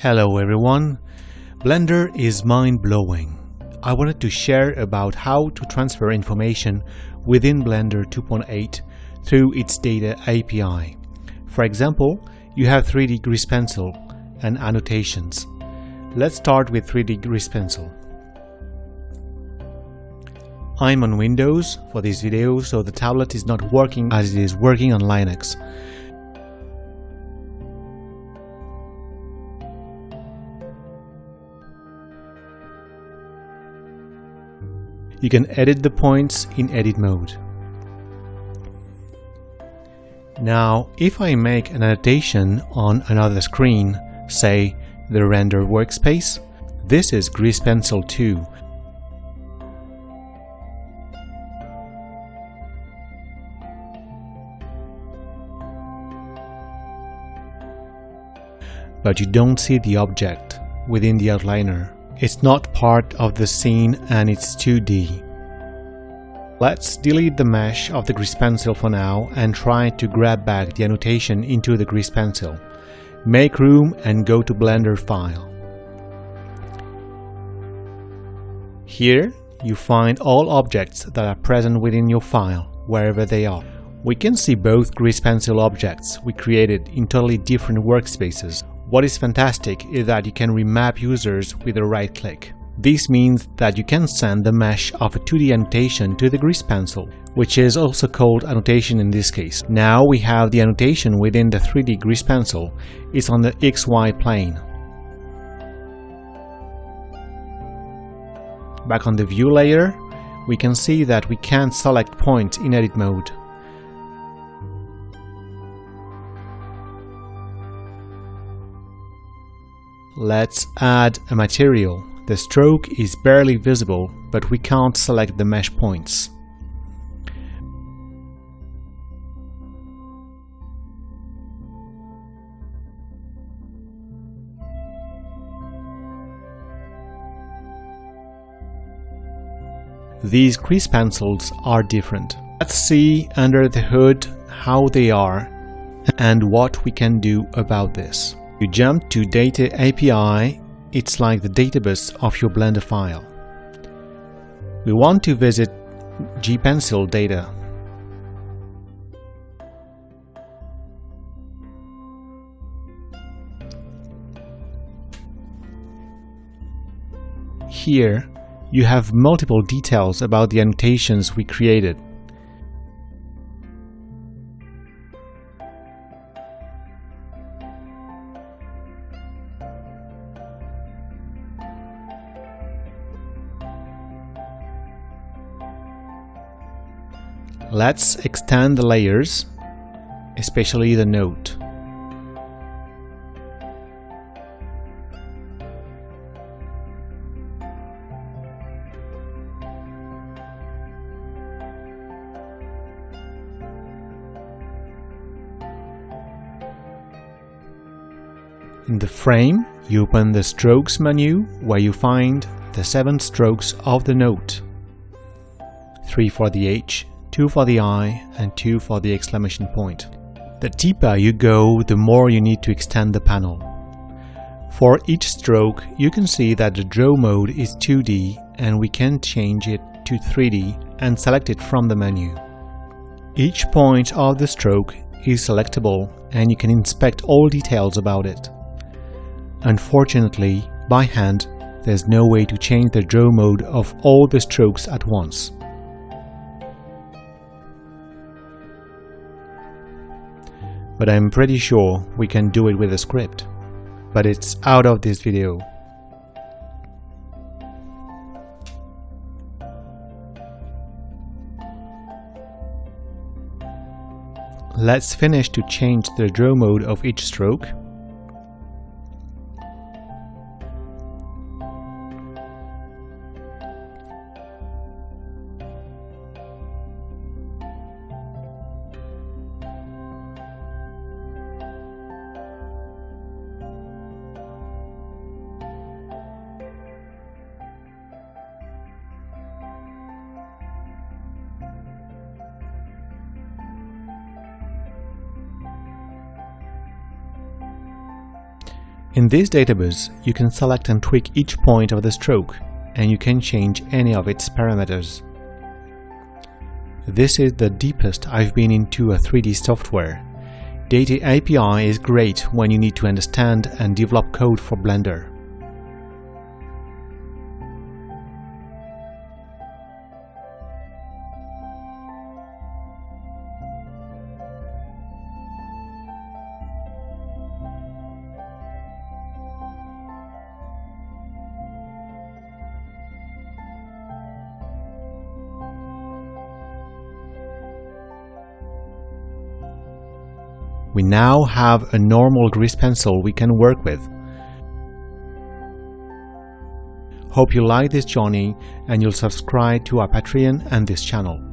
Hello everyone! Blender is mind-blowing. I wanted to share about how to transfer information within Blender 2.8 through its data API. For example, you have 3D Grease Pencil and annotations. Let's start with 3D Grease Pencil. I'm on Windows for this video, so the tablet is not working as it is working on Linux. You can edit the points in edit mode. Now, if I make an annotation on another screen, say the render workspace, this is Grease Pencil 2. But you don't see the object within the outliner it's not part of the scene and it's 2D. Let's delete the mesh of the grease pencil for now and try to grab back the annotation into the grease pencil. Make room and go to Blender File. Here you find all objects that are present within your file, wherever they are. We can see both grease pencil objects we created in totally different workspaces, what is fantastic is that you can remap users with a right click. This means that you can send the mesh of a 2D annotation to the grease pencil, which is also called annotation in this case. Now we have the annotation within the 3D grease pencil. It's on the XY plane. Back on the view layer, we can see that we can't select points in edit mode. Let's add a material. The stroke is barely visible, but we can't select the mesh points. These grease pencils are different. Let's see under the hood how they are and what we can do about this. You jump to Data API, it's like the database of your Blender file. We want to visit gpencil data. Here, you have multiple details about the annotations we created. Let's extend the layers, especially the note. In the frame, you open the Strokes menu where you find the 7 strokes of the note. 3 for the H, 2 for the I, and 2 for the exclamation point. The deeper you go, the more you need to extend the panel. For each stroke, you can see that the draw mode is 2D and we can change it to 3D and select it from the menu. Each point of the stroke is selectable and you can inspect all details about it. Unfortunately, by hand, there's no way to change the draw mode of all the strokes at once. But I'm pretty sure we can do it with a script. But it's out of this video. Let's finish to change the draw mode of each stroke In this database, you can select and tweak each point of the stroke, and you can change any of its parameters. This is the deepest I've been into a 3D software. Data API is great when you need to understand and develop code for Blender. We now have a normal grease pencil we can work with. Hope you like this journey and you'll subscribe to our Patreon and this channel.